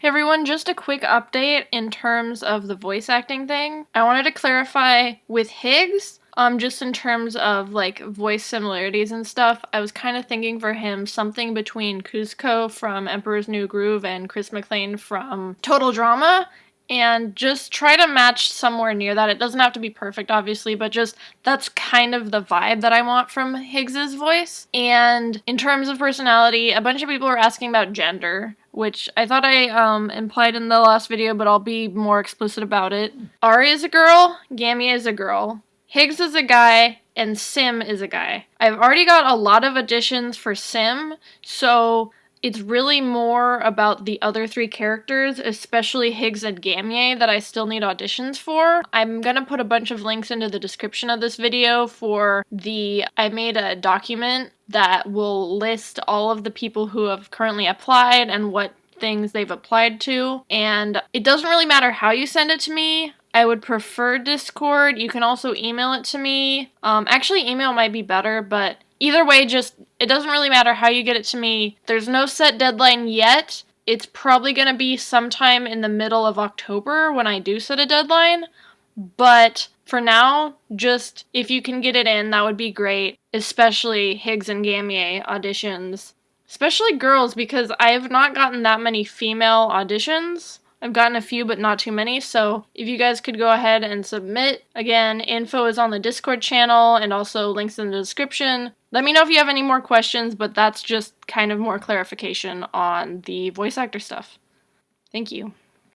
Hey everyone, just a quick update in terms of the voice acting thing. I wanted to clarify with Higgs, um, just in terms of like voice similarities and stuff, I was kind of thinking for him something between Kuzco from Emperor's New Groove and Chris McLean from Total Drama and just try to match somewhere near that. It doesn't have to be perfect, obviously, but just that's kind of the vibe that I want from Higgs's voice. And in terms of personality, a bunch of people were asking about gender, which I thought I um, implied in the last video, but I'll be more explicit about it. Ari is a girl, Gammy is a girl, Higgs is a guy, and Sim is a guy. I've already got a lot of additions for Sim, so it's really more about the other three characters, especially Higgs and Gamye, that I still need auditions for. I'm gonna put a bunch of links into the description of this video for the, I made a document that will list all of the people who have currently applied and what things they've applied to. And it doesn't really matter how you send it to me. I would prefer Discord. You can also email it to me. Um, actually, email might be better, but Either way, just it doesn't really matter how you get it to me. There's no set deadline yet. It's probably going to be sometime in the middle of October when I do set a deadline. But for now, just if you can get it in, that would be great. Especially Higgs and Gamye auditions. Especially girls, because I have not gotten that many female auditions. I've gotten a few, but not too many. So if you guys could go ahead and submit, again, info is on the Discord channel and also links in the description. Let me know if you have any more questions, but that's just kind of more clarification on the voice actor stuff. Thank you.